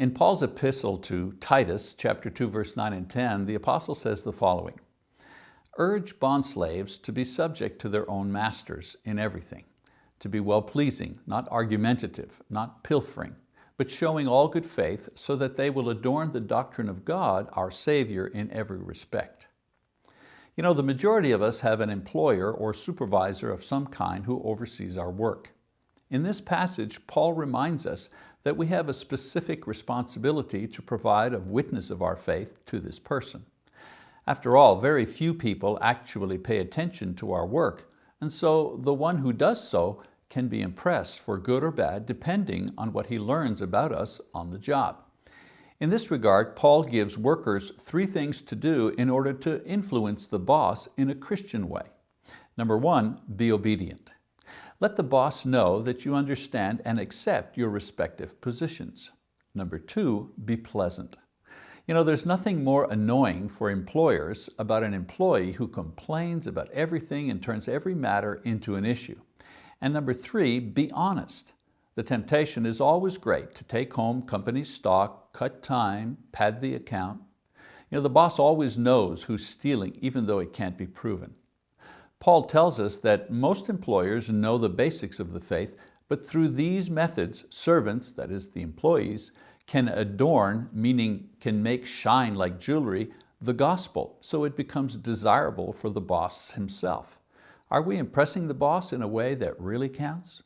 In Paul's epistle to Titus, chapter 2, verse 9 and 10, the apostle says the following, Urge bondslaves to be subject to their own masters in everything, to be well-pleasing, not argumentative, not pilfering, but showing all good faith so that they will adorn the doctrine of God, our Savior, in every respect. You know, the majority of us have an employer or supervisor of some kind who oversees our work. In this passage, Paul reminds us that we have a specific responsibility to provide a witness of our faith to this person. After all, very few people actually pay attention to our work, and so the one who does so can be impressed for good or bad depending on what he learns about us on the job. In this regard, Paul gives workers three things to do in order to influence the boss in a Christian way. Number one, be obedient. Let the boss know that you understand and accept your respective positions. Number two, be pleasant. You know, there's nothing more annoying for employers about an employee who complains about everything and turns every matter into an issue. And number three, be honest. The temptation is always great to take home company stock, cut time, pad the account. You know, the boss always knows who's stealing even though it can't be proven. Paul tells us that most employers know the basics of the faith, but through these methods, servants, that is the employees, can adorn, meaning can make shine like jewelry, the gospel, so it becomes desirable for the boss himself. Are we impressing the boss in a way that really counts?